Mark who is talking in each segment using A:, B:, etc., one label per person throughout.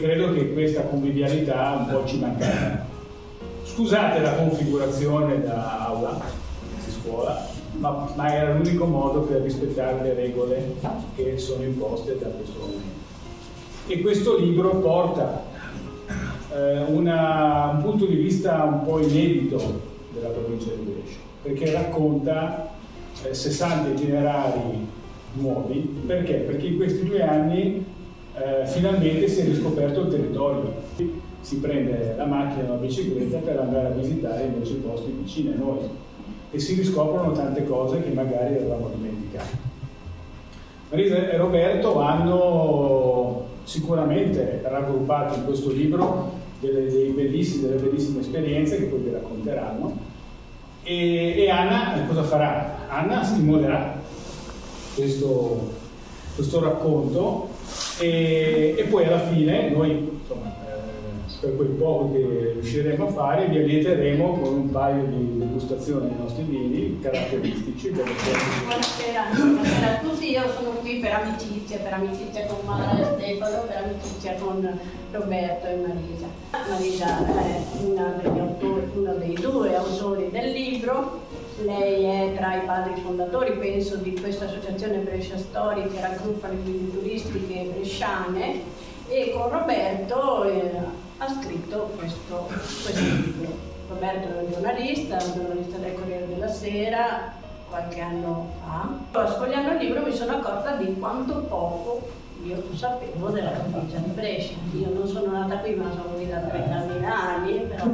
A: credo che questa convivialità un po' ci mancherà. Scusate la configurazione da aula di scuola, ma, ma era l'unico modo per rispettare le regole che sono imposte da questo momento. E questo libro porta eh, una, un punto di vista un po' inedito della provincia di Brescia, perché racconta eh, 60 itinerari nuovi, perché? Perché in questi due anni eh, finalmente si è riscoperto il territorio, si prende la macchina o la bicicletta per andare a visitare invece i posti vicini a noi e si riscoprono tante cose che magari avevamo dimenticato. Marisa e Roberto hanno sicuramente raggruppato in questo libro delle, bellissime, delle bellissime esperienze che poi vi racconteranno e, e Anna cosa farà? Anna stimolerà questo, questo racconto e, poi alla fine noi insomma, per quel poco che riusciremo a fare, vi allieteremo con un paio di degustazioni dei nostri vini caratteristici.
B: Buonasera, buonasera a tutti, io sono qui per amicizia, per amicizia con Mara e Stefano, per amicizia con Roberto e Marisa. Marisa è autori, uno dei due autori del libro, lei è tra i padri fondatori, penso, di questa associazione Brescia Story che raggruppa le guide turistiche bresciane e con Roberto eh, ha scritto questo, questo libro. Roberto è un giornalista, un giornalista del Corriere della Sera, qualche anno fa. Sfogliando il libro mi sono accorta di quanto poco io sapevo della provincia di Brescia. Io non sono nata qui, ma sono venuta da 30.000 anni, però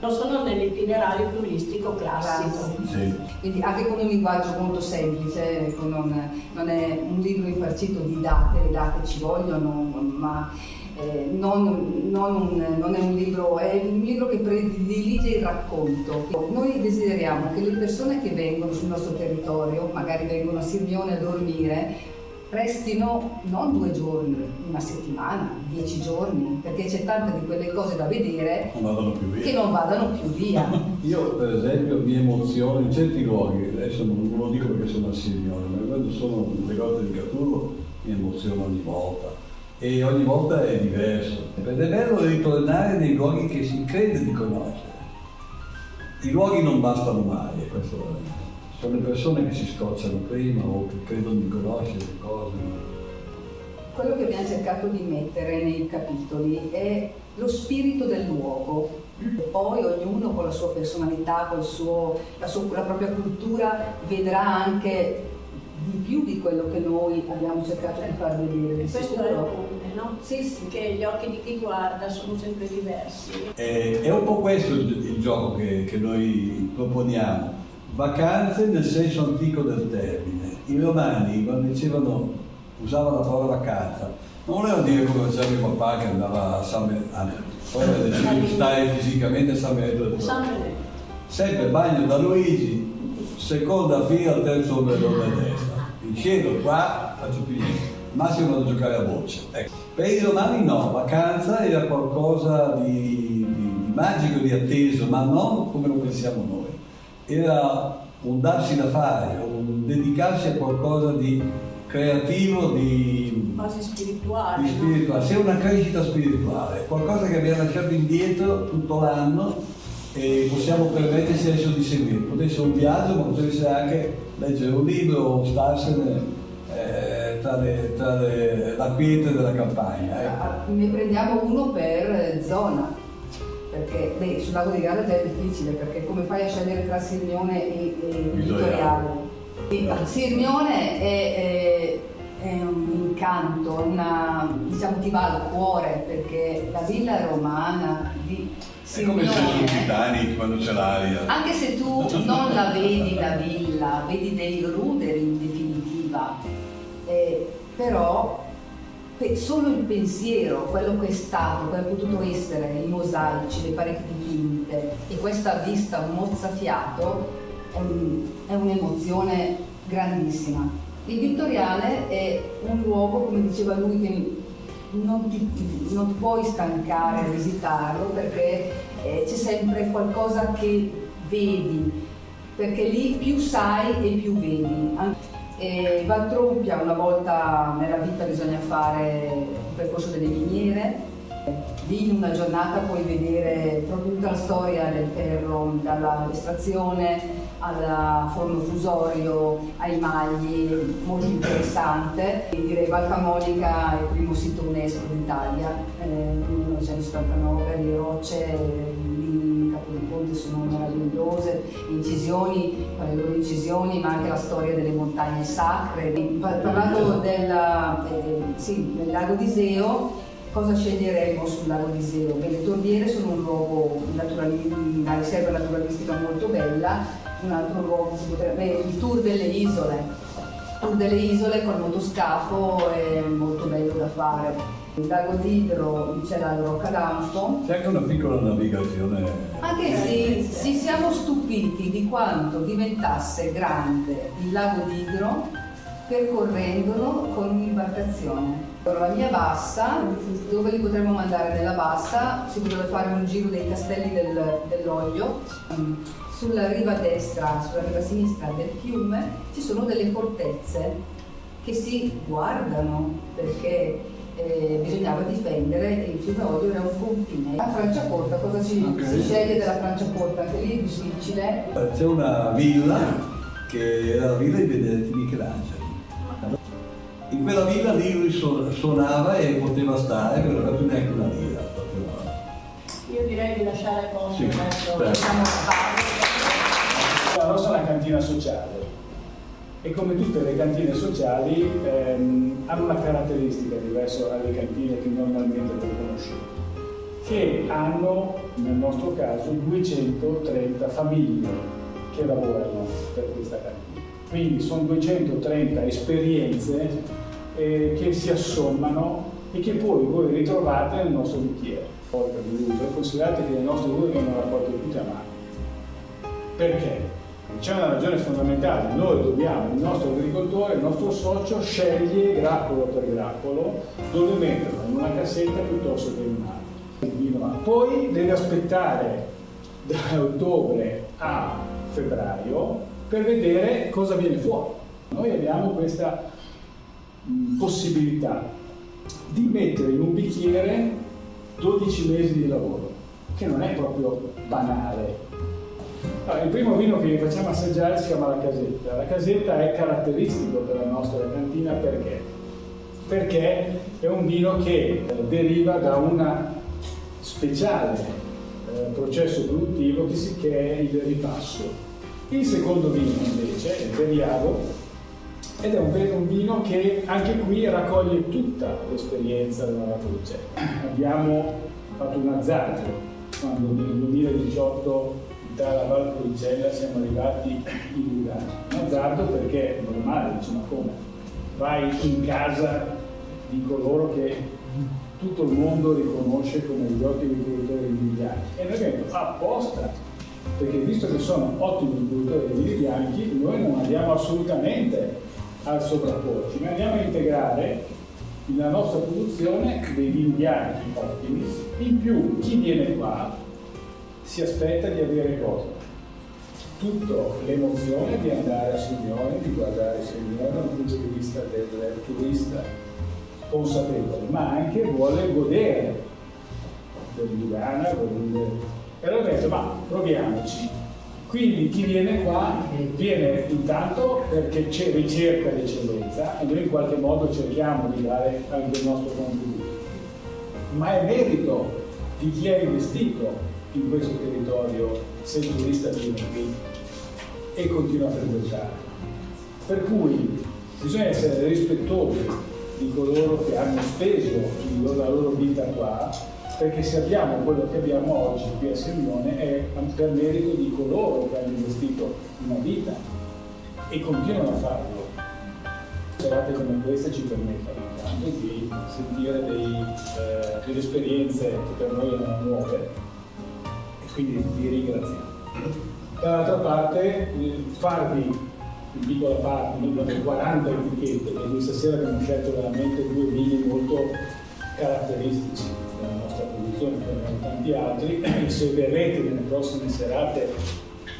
B: non sono nell'itinerario turistico classico.
C: Sì. Quindi anche con un linguaggio molto semplice, ecco, non, non, è un libro infarcito di date, le date ci vogliono, ma eh, non, non, un, non, è un libro, è un libro che predilige il racconto. Noi desideriamo che le persone che vengono sul nostro territorio, magari vengono a Sirmione a dormire, restino non due giorni, una settimana, dieci giorni, perché c'è tante di quelle cose da vedere
D: non
C: che non vadano più via.
D: Io per esempio mi emoziono in certi luoghi, adesso non lo dico perché sono a Sirmione, ma quando sono le grotte di Catullo mi emoziono ogni volta e ogni volta è diverso. Ed è bello ritornare nei luoghi che si crede di conoscere. I luoghi non bastano mai, questo sono le persone che si scocciano prima o che credono di conoscere le cose.
C: Quello che abbiamo cercato di mettere nei capitoli è lo spirito del luogo, poi ognuno con la sua personalità, con la, la propria cultura vedrà anche di più di quello che noi abbiamo cercato di far vedere.
B: Questo è il comune, no? Sì, sì, che gli occhi di chi guarda sono sempre diversi.
D: È, è un po' questo il, il gioco che, che, noi proponiamo. Vacanze nel senso antico del termine. I romani quando dicevano, usavano la parola vacanza, non volevano dire come faceva mio papà che andava a San Benedetto, poi aveva deciso di stare fisicamente a San Benedetto. Sempre bagno da Luigi, seconda fila al terzo ombrellone a destra. In cielo qua faccio più massimo vado a giocare a boccia. Ecco. Per i romani no, vacanza era qualcosa di, di magico, di atteso, ma non come lo pensiamo noi. Era un darsi da fare, un dedicarsi a qualcosa di creativo, di,
B: quasi spirituale.
D: Di spirituale. No? Sia una crescita spirituale, qualcosa che abbiamo lasciato indietro tutto l'anno e possiamo permetterci adesso di seguire. Potrebbe essere un viaggio, ma essere anche leggere un libro o starsene eh, tra, le, tra le, la quiete della campagna. Ecco.
C: Ah, ne prendiamo uno per zona, perché beh, sul lago di Garda già è difficile, perché come fai a scegliere tra Sirmione e, e Vittoriale? Sirmione è, è, è, un incanto, una, diciamo ti va al cuore, perché la villa romana di
D: è come se sul Titanic quando c'è l'aria.
C: Anche se tu non la vedi la villa, vedi dei ruderi in definitiva, eh, però solo il pensiero, quello che è stato, quello che è potuto essere, i mosaici, le pareti dipinte e questa vista mozzafiato è un'emozione grandissima. Il Vittoriale è un luogo, come diceva lui, che non ti, non puoi stancare a visitarlo perché eh, c'è sempre qualcosa che vedi, perché lì più sai e più vedi. E Valtrompia una volta nella vita bisogna fare il percorso delle miniere, Lì in una giornata puoi vedere proprio tutta la storia del ferro, dall'estrazione al forno fusorio, ai magli, molto interessante. E direi Val Camonica è il primo sito UNESCO d'Italia, eh, 1979, le rocce di Ponte sono meravigliose, incisioni, le loro incisioni, ma anche la storia delle montagne sacre. Parlando del, eh, sì, del lago di Seo, Cosa sceglieremo sul lago di Seo? Beh, le torbiere sono un luogo, una riserva naturalistica molto bella, un altro luogo si potrebbe, il tour delle isole, il tour delle isole col motoscafo è molto bello da fare. Il lago d'Idro c'è la Rocca d'Anfo.
D: C'è anche una piccola navigazione.
C: Anche sì, ci siamo stupiti di quanto diventasse grande il lago d'Idro percorrendolo con un'imbarcazione. La mia bassa, dove li potremmo mandare nella bassa, si potrebbe fare un giro dei castelli del, dell'olio. Sulla riva destra, sulla riva sinistra del fiume ci sono delle fortezze che si guardano perché eh, bisognava difendere il fiume Olio era un confine. La Franciacorta, cosa si, okay. si sceglie della Franciacorta? Anche lì è difficile.
D: C'è una villa che era la villa di Benedetti Michelangelo in quella villa lì lui suonava e poteva stare, non aveva più neanche una lira.
B: Io direi di lasciare posto sì,
A: diciamo, La nostra è una cantina sociale e come tutte le cantine sociali ehm, hanno una caratteristica diversa dalle cantine che normalmente conoscete che hanno, nel nostro caso, 230 famiglie che lavorano per questa cantina. Quindi sono 230 esperienze eh, che si assommano e che poi voi ritrovate nel nostro bicchiere. Porca di uso, considerate che le nostre uve vengono raccolte tutte a mano. Perché? C'è una ragione fondamentale, noi dobbiamo, il nostro agricoltore, il nostro socio sceglie grappolo per grappolo dove metterlo, in una cassetta piuttosto che in un'altra. Poi deve aspettare da ottobre a febbraio per vedere cosa viene fuori. Noi abbiamo questa possibilità di mettere in un bicchiere 12 mesi di lavoro, che non è proprio banale. Allora, il primo vino che facciamo assaggiare si chiama la casetta. La casetta è caratteristico per la nostra cantina perché? Perché è un vino che deriva da un speciale eh, processo produttivo che, si, che è il ripasso. Il secondo vino invece, il Veriago, ed è un, un, vino che anche qui raccoglie tutta l'esperienza della Raguce. Abbiamo fatto un azzardo quando nel 2018 dalla Val Poricella siamo arrivati in Lugano. Un azzardo perché è normale, dice ma come? Vai in casa di coloro che tutto il mondo riconosce come gli ottimi produttori di bianchi e noi abbiamo detto apposta perché visto che sono ottimi produttori di bianchi noi non andiamo assolutamente al sovrapporci, ma andiamo a integrare nella nostra produzione dei vini bianchi ottimi. In più, chi viene qua si aspetta di avere cosa? Tutto l'emozione di andare a Signore, di guardare Signore dal punto di vista del turista consapevole, ma anche vuole godere del Lugana, vuole E allora detto, ma proviamoci, quindi chi viene qua viene intanto perché c'è ricerca l'eccellenza e noi in qualche modo cerchiamo di dare anche il nostro contributo, ma è merito di chi ha investito in questo territorio se il turista viene qui e continua a frequentare. Per cui bisogna essere rispettosi di coloro che hanno speso la loro vita qua perché se abbiamo quello che abbiamo oggi qui a Sirmione è per merito di coloro che hanno investito una vita e continuano a farlo. Serate come queste ci permettono intanto di sentire dei, eh, delle esperienze che per noi erano nuove e quindi vi ringraziamo. Dall'altra parte farvi in piccola parte, abbiamo 40 etichette, quindi stasera abbiamo scelto veramente due vini molto caratteristici nostra produzione, come tanti altri. Se verrete nelle prossime serate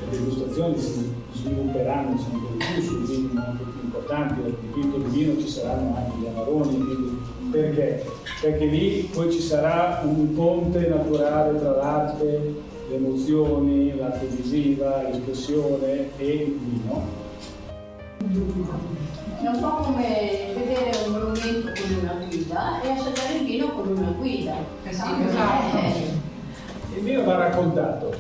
A: le degustazioni si svilupperanno sempre di più sui vini molto più importanti, dal dipinto di vino ci saranno anche gli amaroni, quindi Perché? Perché lì poi ci sarà un ponte naturale tra l'arte, le emozioni, l'arte visiva, l'espressione e il vino.
B: È un po' come vedere un monumento con una guida e assaggiare il vino con una guida.
C: Eh esatto.
B: Eh,
A: Il vino va raccontato.